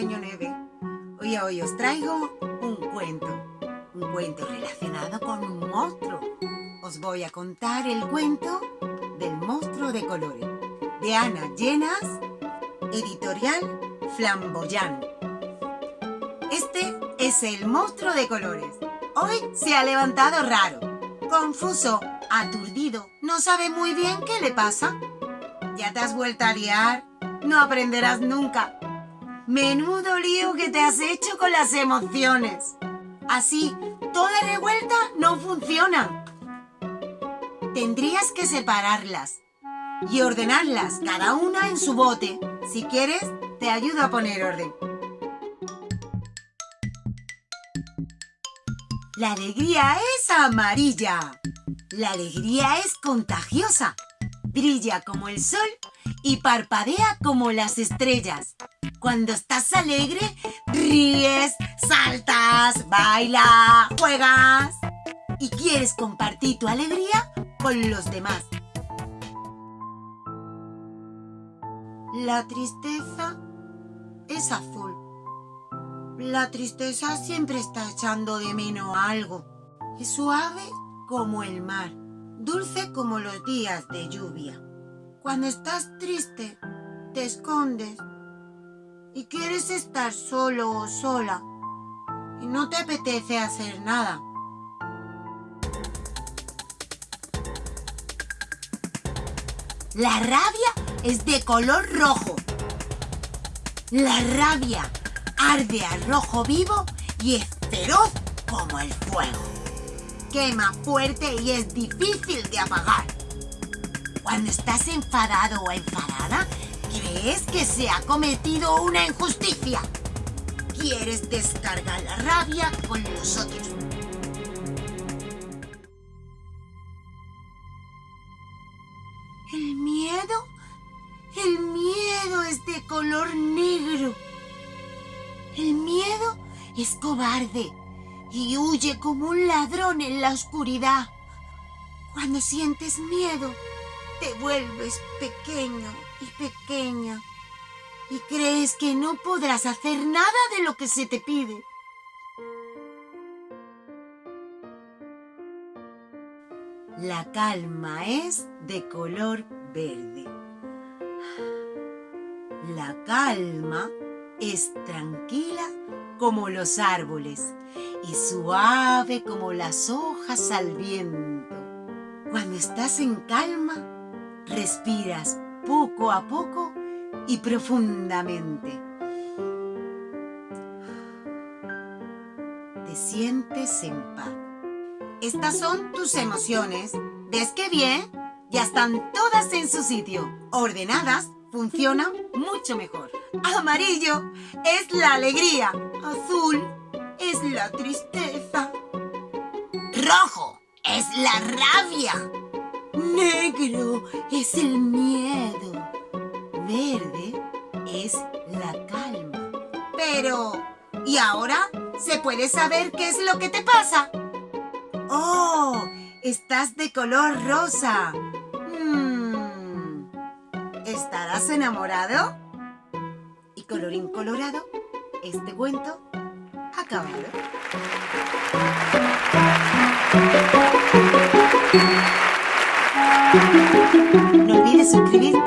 Hoy os traigo un cuento, un cuento relacionado con un monstruo. Os voy a contar el cuento del monstruo de colores, de Ana Llenas, editorial Flamboyant. Este es el monstruo de colores. Hoy se ha levantado raro, confuso, aturdido, no sabe muy bien qué le pasa. ¿Ya te has vuelto a liar? No aprenderás nunca. Menudo lío que te has hecho con las emociones. Así, toda revuelta no funciona. Tendrías que separarlas y ordenarlas cada una en su bote. Si quieres, te ayudo a poner orden. La alegría es amarilla. La alegría es contagiosa. Brilla como el sol y parpadea como las estrellas. Cuando estás alegre, ríes, saltas, bailas, juegas y quieres compartir tu alegría con los demás. La tristeza es azul. La tristeza siempre está echando de menos algo. Es suave como el mar, dulce como los días de lluvia. Cuando estás triste, te escondes y quieres estar solo o sola y no te apetece hacer nada. La rabia es de color rojo. La rabia arde a rojo vivo y es feroz como el fuego. Quema fuerte y es difícil de apagar. Cuando estás enfadado o enfadada, ¿Crees que se ha cometido una injusticia? ¿Quieres descargar la rabia con nosotros? El miedo, el miedo es de color negro. El miedo es cobarde y huye como un ladrón en la oscuridad. Cuando sientes miedo, te vuelves pequeño y pequeña y crees que no podrás hacer nada de lo que se te pide. La calma es de color verde. La calma es tranquila como los árboles y suave como las hojas al viento. Cuando estás en calma, Respiras poco a poco y profundamente. Te sientes en paz. Estas son tus emociones. ¿Ves qué bien? Ya están todas en su sitio. Ordenadas, funcionan mucho mejor. Amarillo es la alegría. Azul es la tristeza. Rojo es la rabia. Negro es el miedo. Verde es la calma. Pero, ¿y ahora? ¿Se puede saber qué es lo que te pasa? ¡Oh! Estás de color rosa. Hmm, ¿Estarás enamorado? Y colorín colorado, este cuento acabado. No olvides suscribirte